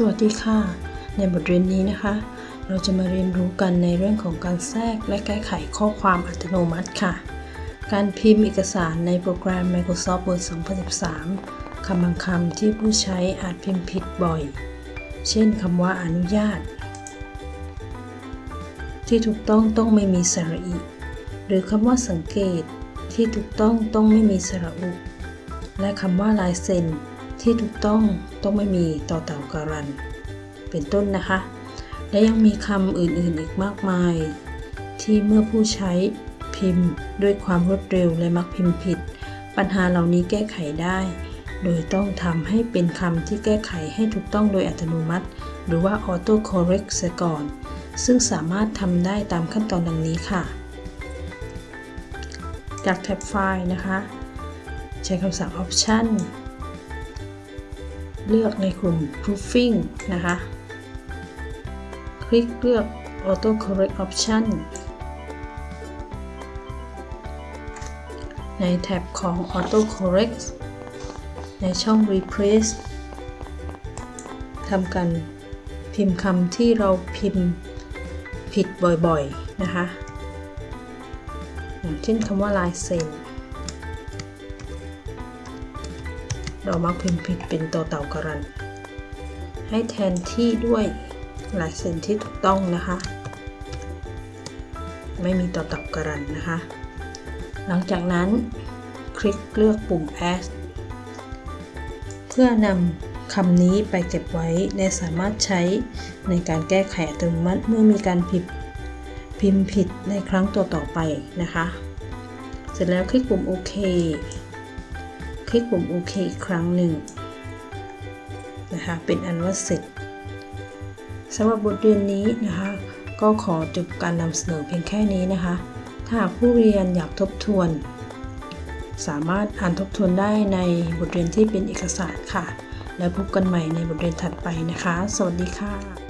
สวัสดีค่ะ ในบทเรียนนี้นะคะ เราจะมาเรียนรู้กันในเรื่องของการแทรกและแก้ไขข้อความอัตโนมัติค่ะ การพิมพ์เอกสารในโปรแกรม Microsoft Word 2013 คำบางคำที่ผู้ใช้อาจพิมพ์ผิดบ่อย เช่นคำว่าอนุญาต ที่ถูกต้องต้องไม่มีสระอีหรือคำว่าสังเกต ที่ถูกต้องต้องไม่มีสระอุ และคำว่าลายเซ็น ที่ถูกต้องต้องไม่มีต่อเต่าการัน เป็นต้นนะคะ และยังมีคำอื่นๆอีกมากมาย ที่เมื่อผู้ใช้พิมพ์ด้วยความรวดเร็วและมักพิมพ์ผิด ปัญหาเหล่านี้แก้ไขได้ โดยต้องทำให้เป็นคำที่แก้ไขให้ถูกต้องโดยอัตโนมัติ หรือว่า auto correct เสียก่อน ซึ่งสามารถทำได้ตามขั้นตอนดังนี้ค่ะ จากแท็บไฟล์นะคะ ใช้คำสั่ง option เลือกในกลุ่ม proofing นะคะ คลิกเลือก auto correct option ในแท็บของ auto correct ในช่อง replace ทำการพิมพ์คำที่เราพิมพ์ผิดบ่อยๆ นะคะ อย่างเช่นคำว่าลายเซ็น เรามักพิมพ์ผิดเป็นตัวเต่ากรัน ให้แทนที่ด้วยลายเซ็นที่ถูกต้องนะคะ ไม่มีตัวเต่ากรันนะคะ หลังจากนั้นคลิกเลือกปุ่ม add เพื่อนำคำนี้ไปเก็บไว้และสามารถใช้ในการแก้ไขอัตโนมัติเมื่อมีการผิดพิมพ์ผิดในครั้งต่อต่อไปนะคะ เสร็จแล้วคลิกปุ่มโอเค คลิกปุ่มโอเคอีกครั้งหนึ่งนะคะเป็นอันว่าเสร็จสำหรับบทเรียนนี้นะคะ ก็ขอจบการนำเสนอเพียงแค่นี้นะคะ ถ้าหากผู้เรียนอยากทบทวน สามารถอ่านทบทวนได้ในบทเรียนที่เป็นเอกสารค่ะ แล้วพบกันใหม่ในบทเรียนถัดไปนะคะ สวัสดีค่ะ